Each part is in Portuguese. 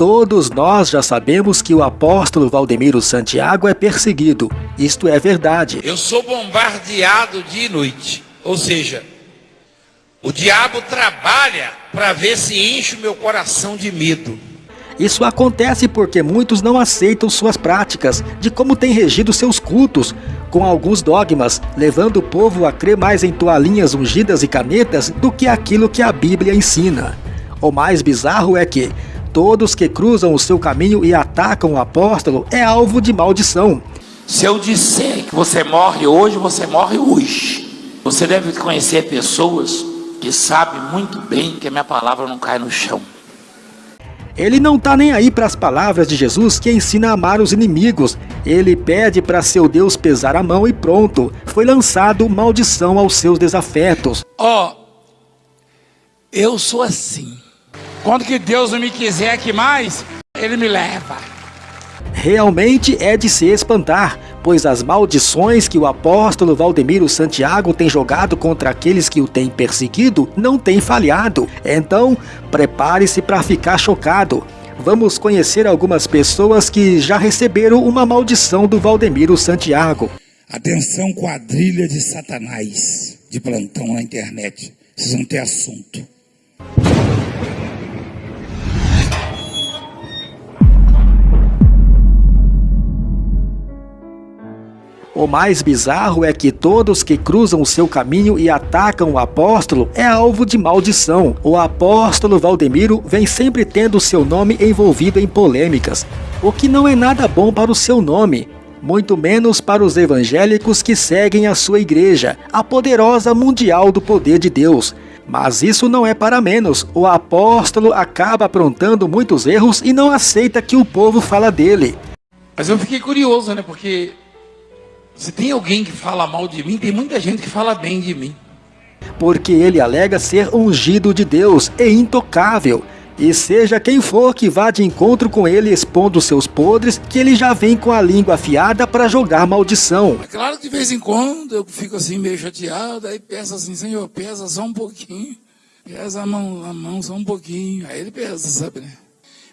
Todos nós já sabemos que o apóstolo Valdemiro Santiago é perseguido. Isto é verdade. Eu sou bombardeado dia e noite. Ou seja, o diabo trabalha para ver se enche o meu coração de medo. Isso acontece porque muitos não aceitam suas práticas, de como tem regido seus cultos, com alguns dogmas, levando o povo a crer mais em toalhinhas ungidas e canetas do que aquilo que a Bíblia ensina. O mais bizarro é que Todos que cruzam o seu caminho e atacam o apóstolo é alvo de maldição. Se eu disser que você morre hoje, você morre hoje. Você deve conhecer pessoas que sabem muito bem que a minha palavra não cai no chão. Ele não está nem aí para as palavras de Jesus que ensina a amar os inimigos. Ele pede para seu Deus pesar a mão e pronto. Foi lançado maldição aos seus desafetos. Ó, oh, eu sou assim. Quando que Deus não me quiser aqui mais, Ele me leva. Realmente é de se espantar, pois as maldições que o apóstolo Valdemiro Santiago tem jogado contra aqueles que o têm perseguido não têm falhado. Então, prepare-se para ficar chocado. Vamos conhecer algumas pessoas que já receberam uma maldição do Valdemiro Santiago. Atenção quadrilha de satanás de plantão na internet. Vocês vão ter assunto. O mais bizarro é que todos que cruzam o seu caminho e atacam o apóstolo é alvo de maldição. O apóstolo Valdemiro vem sempre tendo seu nome envolvido em polêmicas, o que não é nada bom para o seu nome, muito menos para os evangélicos que seguem a sua igreja, a poderosa mundial do poder de Deus. Mas isso não é para menos, o apóstolo acaba aprontando muitos erros e não aceita que o povo fala dele. Mas eu fiquei curioso, né, porque se tem alguém que fala mal de mim, tem muita gente que fala bem de mim. Porque ele alega ser ungido de Deus e intocável. E seja quem for que vá de encontro com ele expondo seus podres, que ele já vem com a língua afiada para jogar maldição. É claro que de vez em quando eu fico assim meio chateado, aí peço assim, Senhor, pesa só um pouquinho. Pesa a mão, a mão só um pouquinho. Aí ele pesa, sabe, né?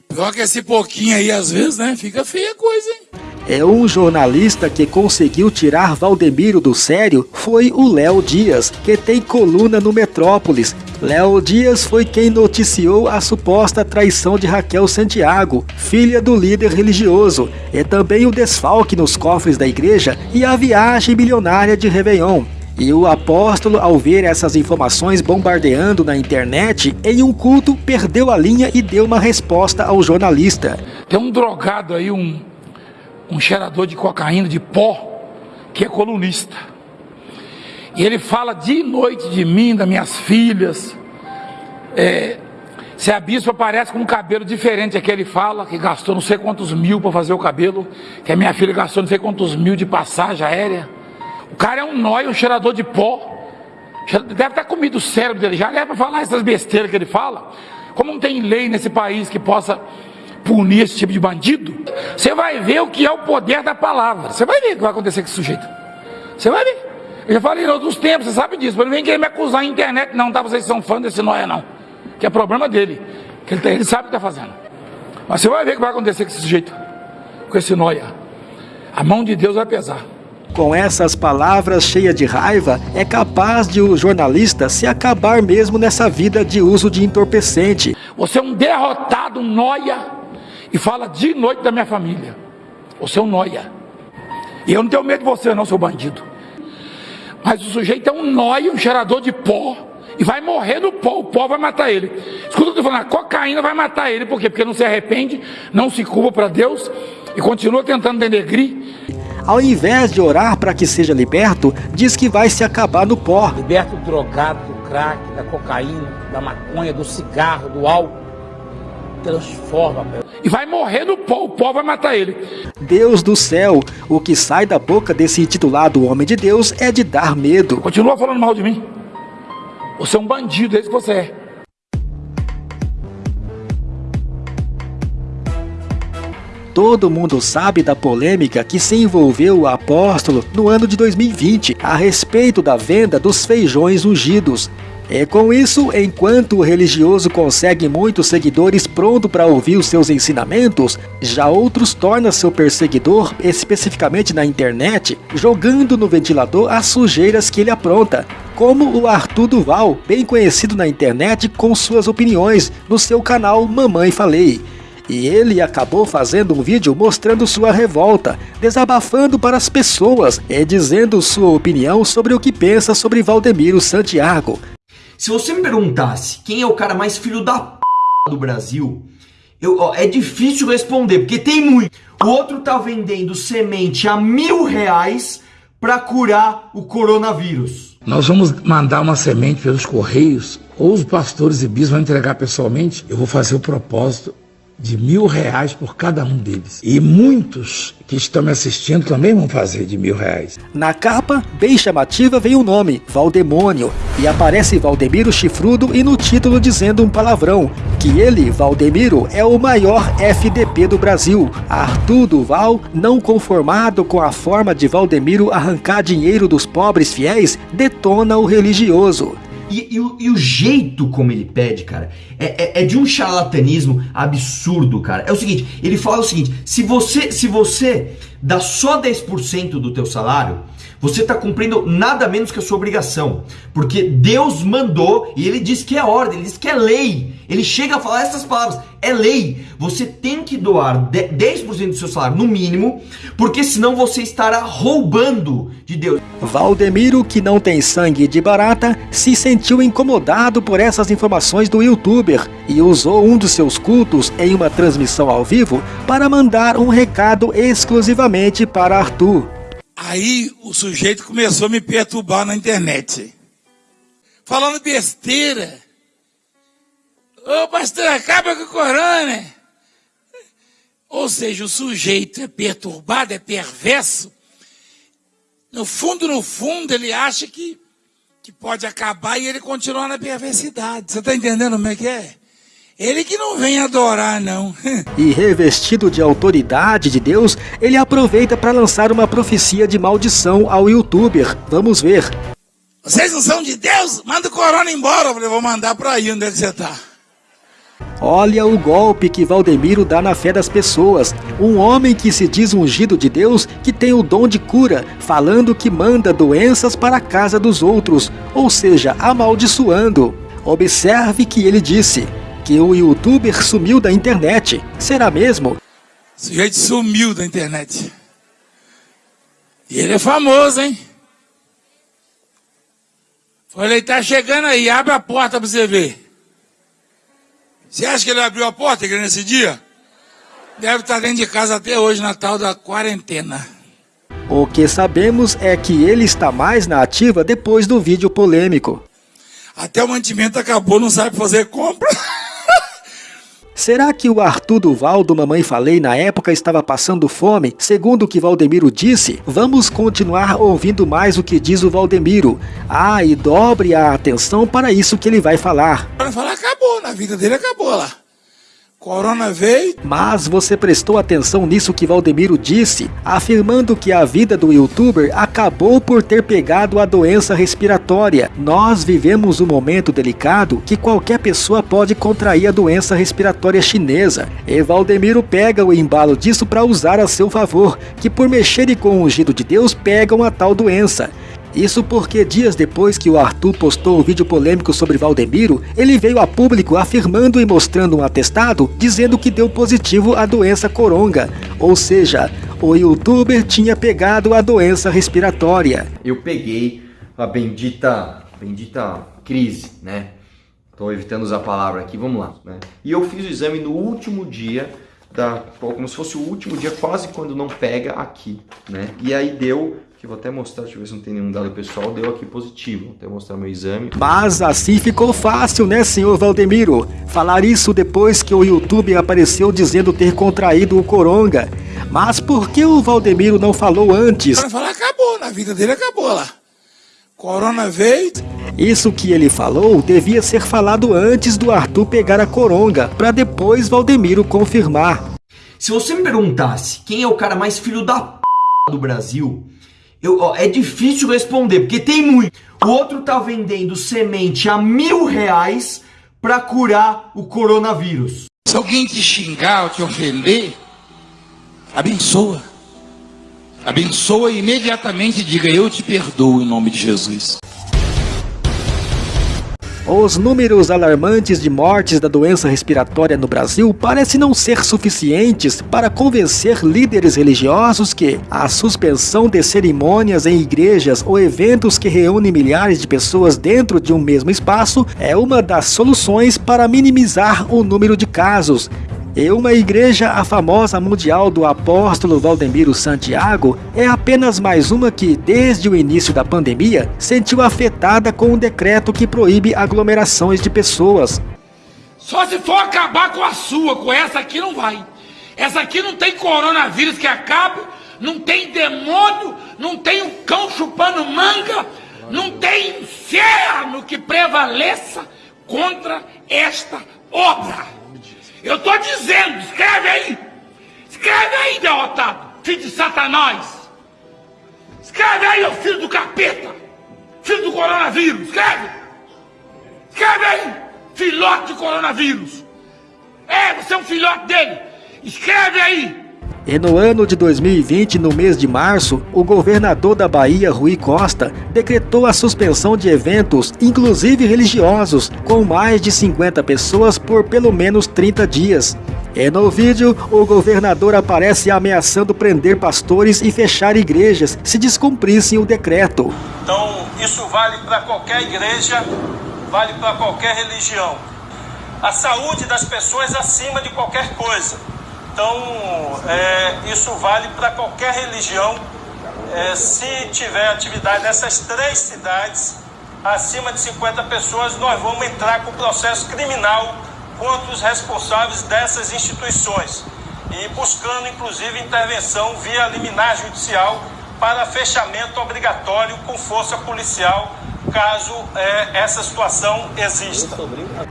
Pior que esse pouquinho aí, às vezes, né? Fica feia a coisa, hein? É um jornalista que conseguiu tirar Valdemiro do sério foi o Léo Dias, que tem coluna no Metrópolis. Léo Dias foi quem noticiou a suposta traição de Raquel Santiago, filha do líder religioso, e também o desfalque nos cofres da igreja e a viagem milionária de Réveillon. E o apóstolo, ao ver essas informações bombardeando na internet, em um culto perdeu a linha e deu uma resposta ao jornalista. Tem um drogado aí, um, um cheirador de cocaína, de pó, que é colunista. E ele fala de noite de mim, das minhas filhas. É, se a bispa aparece com um cabelo diferente é que ele fala, que gastou não sei quantos mil para fazer o cabelo, que a minha filha gastou não sei quantos mil de passagem aérea. O cara é um nóio, um cheirador de pó. Deve estar comido o cérebro dele já. É para falar essas besteiras que ele fala. Como não tem lei nesse país que possa punir esse tipo de bandido, você vai ver o que é o poder da palavra. Você vai ver o que vai acontecer com esse sujeito. Você vai ver. Eu já falei em outros tempos, você sabe disso. Mas não vem querer me acusar na internet, não, tá? Vocês são fã desse nóia, não. Que é problema dele. Que ele, tá, ele sabe o que está fazendo. Mas você vai ver o que vai acontecer com esse sujeito. Com esse nóia. A mão de Deus vai pesar. Com essas palavras cheias de raiva, é capaz de o jornalista se acabar mesmo nessa vida de uso de entorpecente. Você é um derrotado, um noia, e fala de noite da minha família. Você é um noia. E eu não tenho medo de você não, seu bandido. Mas o sujeito é um noia, um cheirador de pó, e vai morrer no pó, o pó vai matar ele. Escuta o que eu tô falando, a cocaína vai matar ele, por quê? Porque não se arrepende, não se culpa para Deus, e continua tentando denegrir ao invés de orar para que seja liberto, diz que vai se acabar no pó. Liberta o drogado do crack, da cocaína, da maconha, do cigarro, do álcool. Transforma, E vai morrer no pó, o pó vai matar ele. Deus do céu, o que sai da boca desse intitulado homem de Deus é de dar medo. Continua falando mal de mim. Você é um bandido, é isso que você é. Todo mundo sabe da polêmica que se envolveu o apóstolo no ano de 2020 a respeito da venda dos feijões ungidos. E com isso, enquanto o religioso consegue muitos seguidores pronto para ouvir os seus ensinamentos, já outros tornam seu perseguidor, especificamente na internet, jogando no ventilador as sujeiras que ele apronta, como o Arthur Duval, bem conhecido na internet com suas opiniões no seu canal Mamãe Falei. E ele acabou fazendo um vídeo mostrando sua revolta, desabafando para as pessoas e dizendo sua opinião sobre o que pensa sobre Valdemiro Santiago. Se você me perguntasse quem é o cara mais filho da p do Brasil, eu, ó, é difícil responder, porque tem muito. O outro tá vendendo semente a mil reais para curar o coronavírus. Nós vamos mandar uma semente pelos correios, ou os pastores e bispos vão entregar pessoalmente. Eu vou fazer o propósito de mil reais por cada um deles. E muitos que estão me assistindo também vão fazer de mil reais. Na capa, bem chamativa, vem o nome, Valdemônio, e aparece Valdemiro Chifrudo e no título dizendo um palavrão, que ele, Valdemiro, é o maior FDP do Brasil. Arthur Duval, não conformado com a forma de Valdemiro arrancar dinheiro dos pobres fiéis, detona o religioso. E, e, o, e, o, jeito como ele pede, cara, é, é, é, de um charlatanismo absurdo, cara. É o seguinte, ele fala o seguinte, se você, se você dá só 10% do teu salário, você está cumprindo nada menos que a sua obrigação. Porque Deus mandou e ele diz que é ordem, ele diz que é lei. Ele chega a falar essas palavras, é lei. Você tem que doar 10% do seu salário, no mínimo, porque senão você estará roubando de Deus. Valdemiro, que não tem sangue de barata, se sentiu incomodado por essas informações do youtuber e usou um dos seus cultos em uma transmissão ao vivo para mandar um recado exclusivamente para Arthur. Aí o sujeito começou a me perturbar na internet. Falando besteira. Ô pastor, acaba com o corona. Ou seja, o sujeito é perturbado, é perverso. No fundo, no fundo, ele acha que, que pode acabar e ele continua na perversidade. Você está entendendo como é que é? Ele que não vem adorar, não. e revestido de autoridade de Deus, ele aproveita para lançar uma profecia de maldição ao youtuber. Vamos ver. Vocês não são de Deus? Manda o corona embora. Eu falei, vou mandar para aí onde é que você tá. Olha o golpe que Valdemiro dá na fé das pessoas. Um homem que se diz ungido de Deus, que tem o dom de cura, falando que manda doenças para a casa dos outros, ou seja, amaldiçoando. Observe que ele disse: que o youtuber sumiu da internet. Será mesmo? O sujeito sumiu da internet. E ele é famoso, hein? Falei, ele tá chegando aí, abre a porta pra você ver. Você acha que ele abriu a porta nesse dia? Deve estar dentro de casa até hoje, na tal da quarentena. O que sabemos é que ele está mais na ativa depois do vídeo polêmico. Até o mantimento acabou, não sabe fazer compra. Será que o Arthur Duval do Mamãe Falei na época estava passando fome? Segundo o que Valdemiro disse, vamos continuar ouvindo mais o que diz o Valdemiro. Ah, e dobre a atenção para isso que ele vai falar. Vai falar, acabou, na vida dele acabou lá. Corona veio. Mas você prestou atenção nisso que Valdemiro disse, afirmando que a vida do youtuber acabou por ter pegado a doença respiratória. Nós vivemos um momento delicado que qualquer pessoa pode contrair a doença respiratória chinesa. E Valdemiro pega o embalo disso para usar a seu favor, que por mexerem com o ungido de Deus pegam a tal doença. Isso porque dias depois que o Arthur postou o vídeo polêmico sobre Valdemiro, ele veio a público afirmando e mostrando um atestado dizendo que deu positivo à doença coronga, ou seja, o youtuber tinha pegado a doença respiratória. Eu peguei a bendita, bendita crise, né? Estou evitando usar a palavra aqui, vamos lá. Né? E eu fiz o exame no último dia, da, como se fosse o último dia, quase quando não pega aqui, né? E aí deu que vou até mostrar, deixa eu ver se não tem nenhum dado pessoal, deu aqui positivo, vou até mostrar meu exame. Mas assim ficou fácil, né, senhor Valdemiro? Falar isso depois que o YouTube apareceu dizendo ter contraído o coronga. Mas por que o Valdemiro não falou antes? Para falar, acabou, na vida dele acabou lá. Corona veio. Isso que ele falou devia ser falado antes do Arthur pegar a coronga, para depois Valdemiro confirmar. Se você me perguntasse quem é o cara mais filho da p do Brasil, Eu, ó, é difícil responder, porque tem muito. O outro tá vendendo semente a mil reais para curar o coronavírus. Se alguém te xingar ou te ofender, abençoa. Abençoa e imediatamente diga: Eu te perdoo em nome de Jesus. Os números alarmantes de mortes da doença respiratória no Brasil parecem não ser suficientes para convencer líderes religiosos que a suspensão de cerimônias em igrejas ou eventos que reúnem milhares de pessoas dentro de um mesmo espaço é uma das soluções para minimizar o número de casos e uma igreja, a famosa mundial do apóstolo Valdemiro Santiago, é apenas mais uma que, desde o início da pandemia, sentiu afetada com um decreto que proíbe aglomerações de pessoas. Só se for acabar com a sua, com essa aqui não vai. Essa aqui não tem coronavírus que acabe, não tem demônio, não tem um cão chupando manga, não tem inferno que prevaleça contra esta obra. Eu estou dizendo, escreve aí. Escreve aí, derrotado, filho de Satanás. Escreve aí, ô filho do capeta. Filho do coronavírus, escreve. Escreve aí, filhote de coronavírus. É, você é um filhote dele. Escreve aí. E no ano de 2020, no mês de março, o governador da Bahia, Rui Costa, decretou a suspensão de eventos, inclusive religiosos, com mais de 50 pessoas por pelo menos 30 dias. E no vídeo, o governador aparece ameaçando prender pastores e fechar igrejas se descumprissem o decreto. Então, isso vale para qualquer igreja, vale para qualquer religião. A saúde das pessoas acima de qualquer coisa. Então, é, isso vale para qualquer religião. É, se tiver atividade nessas três cidades, acima de 50 pessoas, nós vamos entrar com processo criminal contra os responsáveis dessas instituições e buscando, inclusive, intervenção via liminar judicial para fechamento obrigatório com força policial caso é, essa situação exista.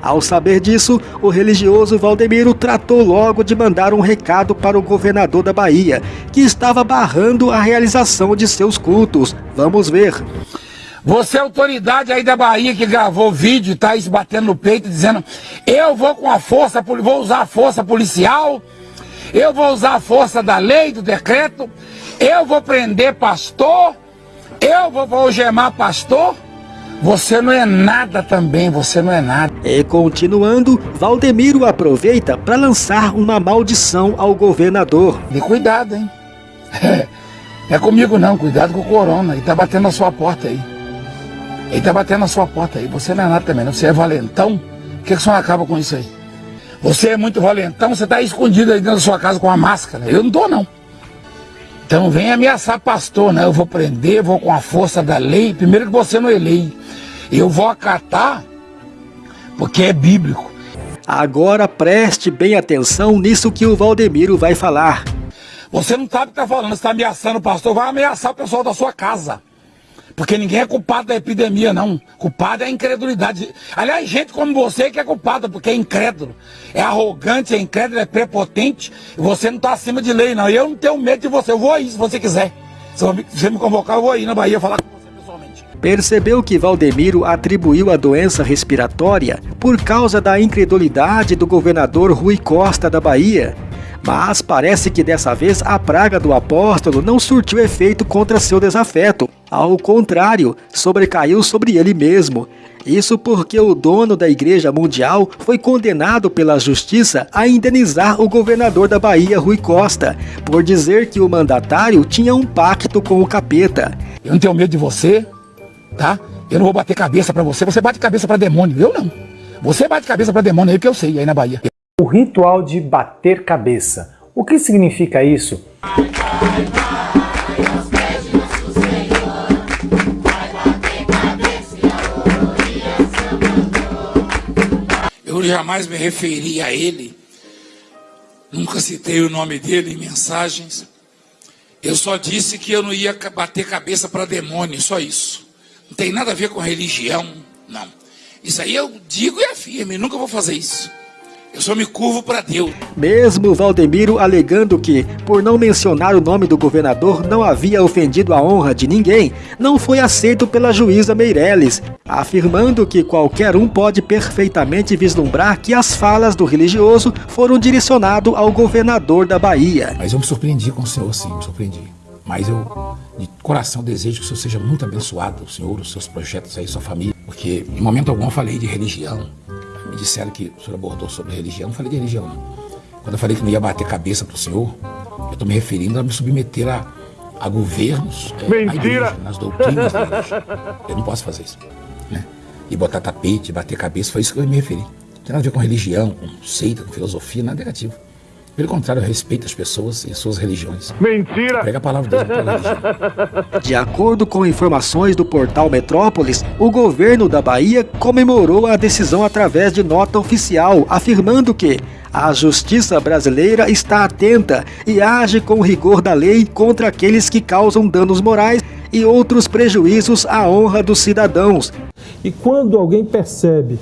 Ao saber disso, o religioso Valdemiro tratou logo de mandar um recado para o governador da Bahia, que estava barrando a realização de seus cultos. Vamos ver. Você é autoridade aí da Bahia que gravou vídeo e tá aí se batendo no peito dizendo eu vou com a força, vou usar a força policial, eu vou usar a força da lei, do decreto, eu vou prender pastor, eu vou, vou gemar pastor. Você não é nada também, você não é nada. E continuando, Valdemiro aproveita para lançar uma maldição ao governador. E cuidado, hein? É, comigo não, cuidado com o corona. Ele tá batendo na sua porta aí. Ele tá batendo na sua porta aí. Você não é nada também, não. Você é valentão. Por que, que você não acaba com isso aí? Você é muito valentão, você tá escondido aí dentro da sua casa com uma máscara. Eu não tô, não. Então vem ameaçar pastor, né? Eu vou prender, vou com a força da lei. Primeiro que você não é lei. Eu vou acatar porque é bíblico. Agora preste bem atenção nisso que o Valdemiro vai falar. Você não sabe o que está falando, você está ameaçando o pastor, vai ameaçar o pessoal da sua casa. Porque ninguém é culpado da epidemia, não. Culpado é a incredulidade. Aliás, gente como você que é culpada, porque é incrédulo. É arrogante, é incrédulo, é prepotente. Você não está acima de lei, não. Eu não tenho medo de você. Eu vou aí se você quiser. Se você me convocar, eu vou aí na Bahia falar com percebeu que Valdemiro atribuiu a doença respiratória por causa da incredulidade do governador Rui Costa da Bahia. Mas parece que dessa vez a praga do apóstolo não surtiu efeito contra seu desafeto. Ao contrário, sobrecaiu sobre ele mesmo. Isso porque o dono da Igreja Mundial foi condenado pela justiça a indenizar o governador da Bahia, Rui Costa, por dizer que o mandatário tinha um pacto com o capeta. Eu não tenho medo de você, tá? Eu não vou bater cabeça para você, você bate cabeça para demônio, eu não. Você bate cabeça para demônio aí que eu sei, aí na Bahia. O ritual de bater cabeça. O que significa isso? Eu jamais me referi a ele, nunca citei o nome dele em mensagens. Eu só disse que eu não ia bater cabeça para demônio, só isso. Não tem nada a ver com religião, não. Isso aí eu digo e afirmo, nunca vou fazer isso. Eu só me curvo para Deus. Mesmo Valdemiro alegando que, por não mencionar o nome do governador, não havia ofendido a honra de ninguém, não foi aceito pela juíza Meirelles, afirmando que qualquer um pode perfeitamente vislumbrar que as falas do religioso foram direcionadas ao governador da Bahia. Mas eu me surpreendi com o senhor, sim, me surpreendi. Mas eu, de coração, desejo que o senhor seja muito abençoado, o senhor, os seus projetos aí, sua família, porque em momento algum eu falei de religião me disseram que o senhor abordou sobre religião. Não falei de religião, não. Quando eu falei que não ia bater cabeça para o senhor, eu estou me referindo a me submeter a, a governos, é, Mentira. Igreja, nas doutrinas da igreja. Eu não posso fazer isso. Né? E botar tapete, bater cabeça, foi isso que eu me referi. Não tem nada a ver com religião, com seita, com filosofia, nada negativo. Pelo contrário, eu respeito as pessoas e suas religiões. Mentira! Prega a palavra de Deus, religião. De acordo com informações do portal Metrópolis, o governo da Bahia comemorou a decisão através de nota oficial, afirmando que a justiça brasileira está atenta e age com rigor da lei contra aqueles que causam danos morais e outros prejuízos à honra dos cidadãos. E quando alguém percebe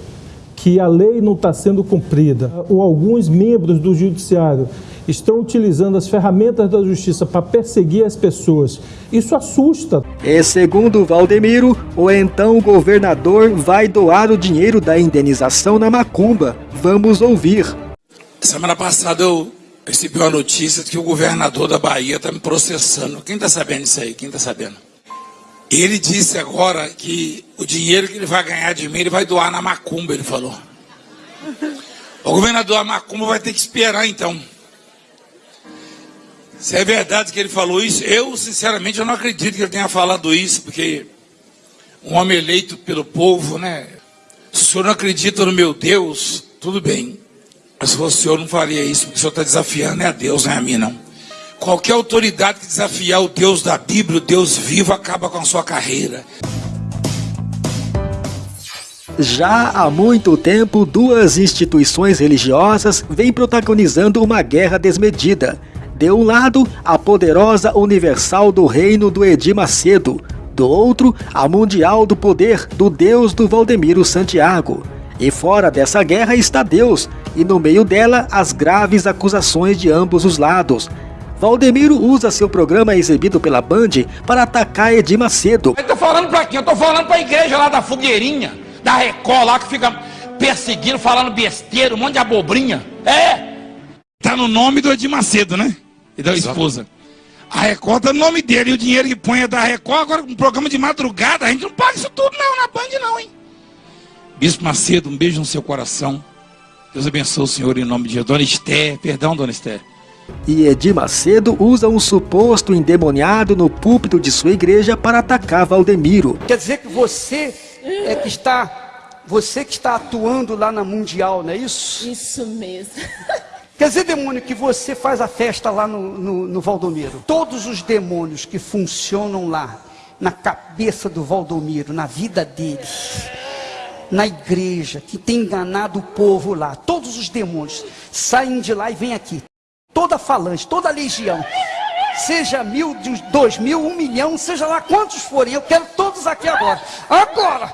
que a lei não está sendo cumprida, ou alguns membros do judiciário estão utilizando as ferramentas da justiça para perseguir as pessoas. Isso assusta. E segundo Valdemiro, o então governador vai doar o dinheiro da indenização na macumba. Vamos ouvir. Semana passada eu recebi uma notícia de que o governador da Bahia está me processando. Quem está sabendo isso aí? Quem está sabendo? Ele disse agora que o dinheiro que ele vai ganhar de mim, ele vai doar na macumba, ele falou. O governador da macumba vai ter que esperar então. Se é verdade que ele falou isso, eu sinceramente eu não acredito que ele tenha falado isso, porque um homem eleito pelo povo, né? Se o senhor não acredita no meu Deus, tudo bem. Mas se o senhor, não faria isso, porque o senhor está desafiando, é a Deus, não é a mim, não. Qualquer autoridade que desafiar o Deus da Bíblia, o Deus vivo, acaba com a sua carreira. Já há muito tempo, duas instituições religiosas vêm protagonizando uma guerra desmedida. De um lado, a poderosa Universal do Reino do Edir Macedo, do outro, a Mundial do Poder do Deus do Valdemiro Santiago. E fora dessa guerra está Deus, e no meio dela as graves acusações de ambos os lados, Valdemiro usa seu programa exibido pela Band para atacar Edir Macedo. Eu tô falando pra quem? Eu tô falando pra igreja lá da Fogueirinha, da Record lá que fica perseguindo, falando besteira, um monte de abobrinha. É! Tá no nome do Edir Macedo, né? E da esposa. A Record tá no nome dele e o dinheiro que põe é da Record. Agora, um programa de madrugada, a gente não paga isso tudo não, na Band não, hein? Bispo Macedo, um beijo no seu coração. Deus abençoe o senhor em nome de. Dona Esther, perdão, Dona Esther. E Edir Macedo usa um suposto endemoniado no púlpito de sua igreja para atacar Valdemiro. Quer dizer que você é que está você que está atuando lá na Mundial, não é isso? Isso mesmo. Quer dizer, demônio, que você faz a festa lá no, no, no Valdomiro. Todos os demônios que funcionam lá, na cabeça do Valdomiro, na vida dele, na igreja, que tem enganado o povo lá, todos os demônios saem de lá e vêm aqui toda falange, toda legião, seja mil, dois mil, um milhão, seja lá quantos forem, eu quero todos aqui agora. Agora!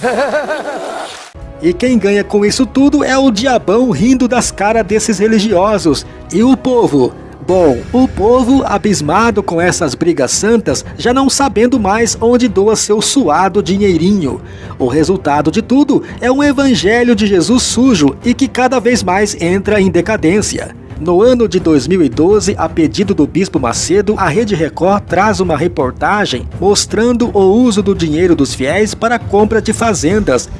E quem ganha com isso tudo é o diabão rindo das caras desses religiosos. E o povo? Bom, o povo, abismado com essas brigas santas, já não sabendo mais onde doa seu suado dinheirinho. O resultado de tudo é um evangelho de Jesus sujo e que cada vez mais entra em decadência. No ano de 2012, a pedido do Bispo Macedo, a Rede Record traz uma reportagem mostrando o uso do dinheiro dos fiéis para a compra de fazendas.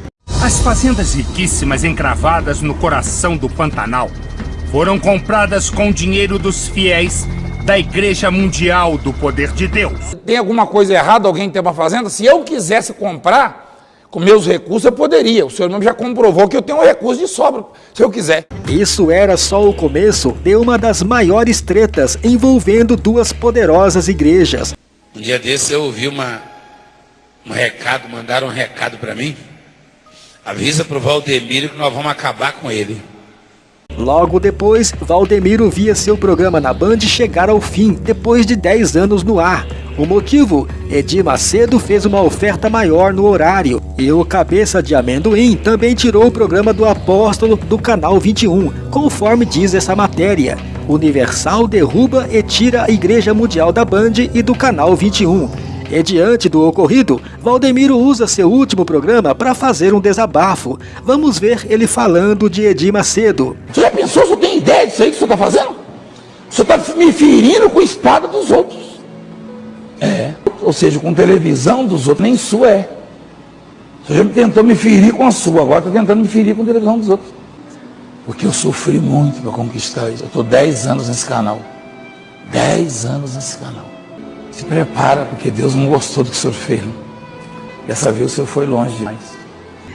As fazendas riquíssimas encravadas no coração do Pantanal foram compradas com dinheiro dos fiéis da Igreja Mundial do Poder de Deus. Tem alguma coisa errada alguém ter uma fazenda? Se eu quisesse comprar, com meus recursos eu poderia. O senhor mesmo já comprovou que eu tenho um recurso de sobra, se eu quiser. Isso era só o começo de uma das maiores tretas envolvendo duas poderosas igrejas. Um dia desse eu ouvi uma, um recado, mandaram um recado para mim. Avisa pro Valdemiro que nós vamos acabar com ele. Logo depois, Valdemiro via seu programa na Band chegar ao fim, depois de 10 anos no ar. O motivo? Edir Macedo fez uma oferta maior no horário e o Cabeça de Amendoim também tirou o programa do Apóstolo do Canal 21, conforme diz essa matéria. Universal derruba e tira a Igreja Mundial da Band e do Canal 21. E diante do ocorrido, Valdemiro usa seu último programa para fazer um desabafo. Vamos ver ele falando de Edir Macedo. Você já pensou, você tem ideia disso aí que você está fazendo? Você está me ferindo com a espada dos outros. É. Ou seja, com televisão dos outros, nem sua é. Você já tentou me ferir com a sua, agora está tentando me ferir com a televisão dos outros. Porque eu sofri muito para conquistar isso. Eu estou 10 anos nesse canal. 10 anos nesse canal. Se prepara, porque Deus não gostou do que o senhor fez. Dessa vez o senhor foi longe demais.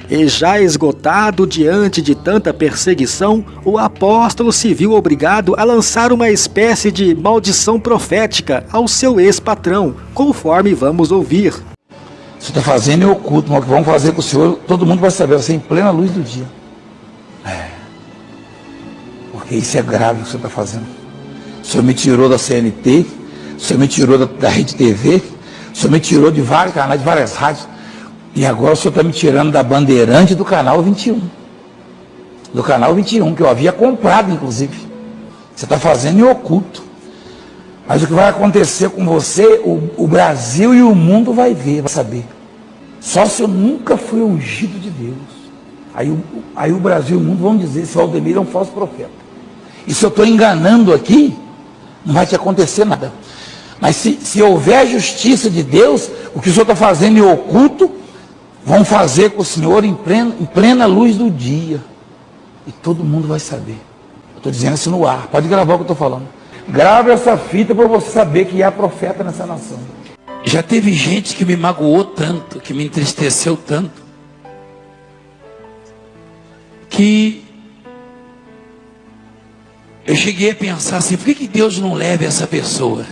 E já esgotado diante de tanta perseguição, o apóstolo se viu obrigado a lançar uma espécie de maldição profética ao seu ex-patrão, conforme vamos ouvir. Você está fazendo em oculto, mas o que vamos fazer com o senhor, todo mundo vai saber, você é em plena luz do dia. É. Porque isso é grave o que você está fazendo. O senhor me tirou da CNT, o senhor me tirou da, da Rede TV, o senhor me tirou de vários canais, de várias rádios. E agora o senhor está me tirando da bandeirante do canal 21. Do canal 21, que eu havia comprado, inclusive. Você está fazendo em oculto. Mas o que vai acontecer com você, o, o, Brasil e o mundo vai ver, vai saber. Só se eu nunca fui ungido de Deus. Aí, aí o Brasil e o mundo vão dizer se o Aldemir é um falso profeta. E se eu estou enganando aqui, não vai te acontecer nada. Mas se, se houver justiça de Deus, o que o senhor está fazendo em oculto, vão fazer com o Senhor em plena, em plena luz do dia. E todo mundo vai saber. Estou dizendo isso no ar. Pode gravar o que eu estou falando. Grave essa fita para você saber que há profeta nessa nação. Já teve gente que me magoou tanto, que me entristeceu tanto, que eu cheguei a pensar assim, por que, que Deus não leva essa pessoa?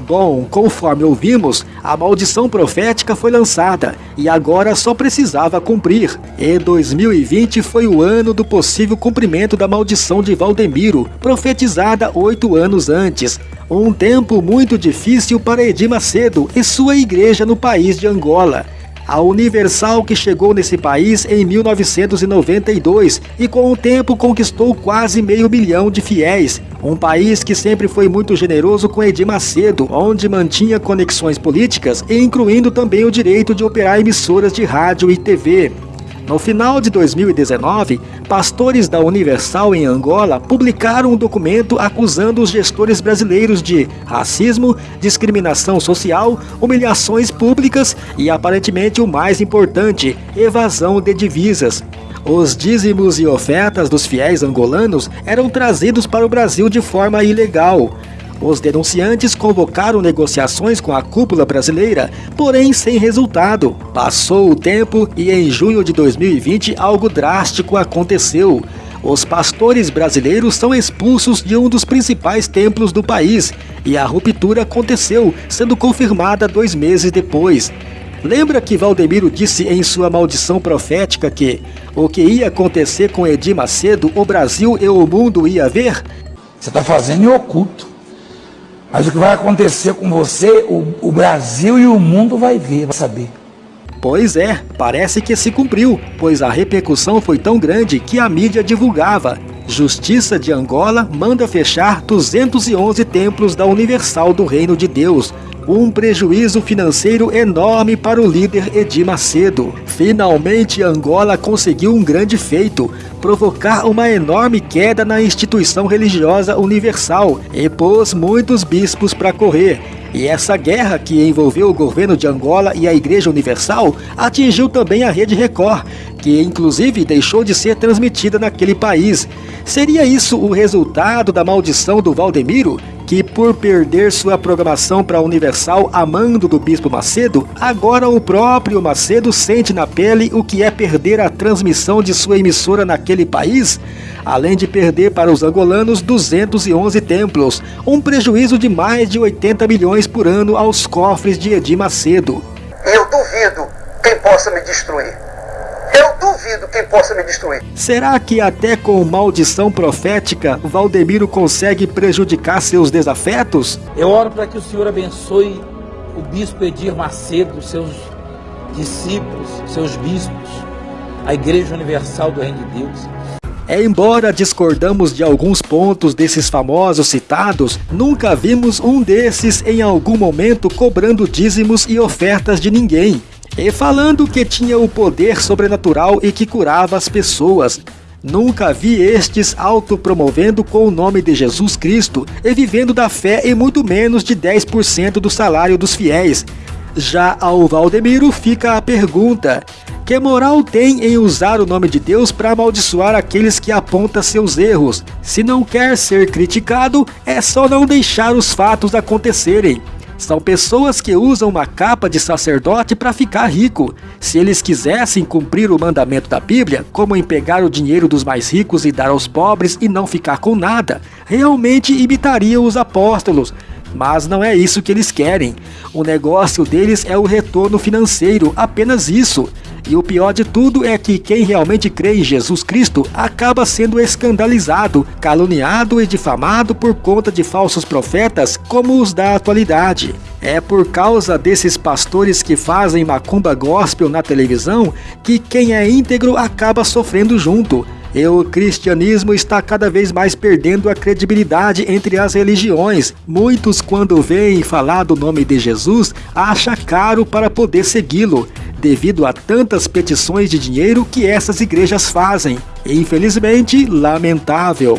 Bom, conforme ouvimos, a maldição profética foi lançada e agora só precisava cumprir. E 2020 foi o ano do possível cumprimento da maldição de Valdemiro, profetizada oito anos antes. Um tempo muito difícil para Edir Macedo e sua igreja no país de Angola a Universal que chegou nesse país em 1992 e com o tempo conquistou quase meio milhão de fiéis. Um país que sempre foi muito generoso com Edir Macedo, onde mantinha conexões políticas e incluindo também o direito de operar emissoras de rádio e TV. No final de 2019, pastores da Universal em Angola publicaram um documento acusando os gestores brasileiros de racismo, discriminação social, humilhações públicas e, aparentemente o mais importante, evasão de divisas. Os dízimos e ofertas dos fiéis angolanos eram trazidos para o Brasil de forma ilegal. Os denunciantes convocaram negociações com a cúpula brasileira, porém sem resultado. Passou o tempo e em junho de 2020 algo drástico aconteceu. Os pastores brasileiros são expulsos de um dos principais templos do país e a ruptura aconteceu, sendo confirmada dois meses depois. Lembra que Valdemiro disse em sua maldição profética que o que ia acontecer com Edir Macedo, o Brasil e o mundo ia ver? Você está fazendo em oculto. Mas o que vai acontecer com você, o, o Brasil e o mundo vai ver, vai saber. Pois é, parece que se cumpriu, pois a repercussão foi tão grande que a mídia divulgava. Justiça de Angola manda fechar 211 templos da Universal do Reino de Deus, um prejuízo financeiro enorme para o líder Edir Macedo. Finalmente, Angola conseguiu um grande feito, provocar uma enorme queda na instituição religiosa universal e pôs muitos bispos para correr. E essa guerra que envolveu o governo de Angola e a Igreja Universal atingiu também a Rede Record, que inclusive deixou de ser transmitida naquele país. Seria isso o resultado da maldição do Valdemiro? Que por perder sua programação para a Universal a mando do Bispo Macedo, agora o próprio Macedo sente na pele o que é perder a transmissão de sua emissora naquele país, além de perder para os angolanos 211 templos, um prejuízo de mais de 80 milhões por ano aos cofres de Edir Macedo. Eu duvido quem possa me destruir. Eu duvido quem possa me destruir. Será que até com maldição profética, Valdemiro consegue prejudicar seus desafetos? Eu oro para que o Senhor abençoe o bispo Edir Macedo, seus discípulos, seus bispos, a Igreja Universal do Reino de Deus. É, embora discordamos de alguns pontos desses famosos citados, nunca vimos um desses em algum momento cobrando dízimos e ofertas de ninguém, e falando que tinha o poder sobrenatural e que curava as pessoas. Nunca vi estes autopromovendo com o nome de Jesus Cristo e vivendo da fé em muito menos de 10% do salário dos fiéis. Já ao Valdemiro fica a pergunta: que moral tem em usar o nome de Deus para amaldiçoar aqueles que apontam seus erros? Se não quer ser criticado, é só não deixar os fatos acontecerem. São pessoas que usam uma capa de sacerdote para ficar rico. Se eles quisessem cumprir o mandamento da Bíblia, como em pegar o dinheiro dos mais ricos e dar aos pobres e não ficar com nada, realmente imitariam os apóstolos. Mas não é isso que eles querem. O negócio deles é o retorno financeiro, apenas isso. E o pior de tudo é que quem realmente crê em Jesus Cristo acaba sendo escandalizado, caluniado e difamado por conta de falsos profetas como os da atualidade. É por causa desses pastores que fazem macumba gospel na televisão que quem é íntegro acaba sofrendo junto. E o cristianismo está cada vez mais perdendo a credibilidade entre as religiões. Muitos, quando veem falar do nome de Jesus, acham caro para poder segui-lo devido a tantas petições de dinheiro que essas igrejas fazem. Infelizmente, lamentável.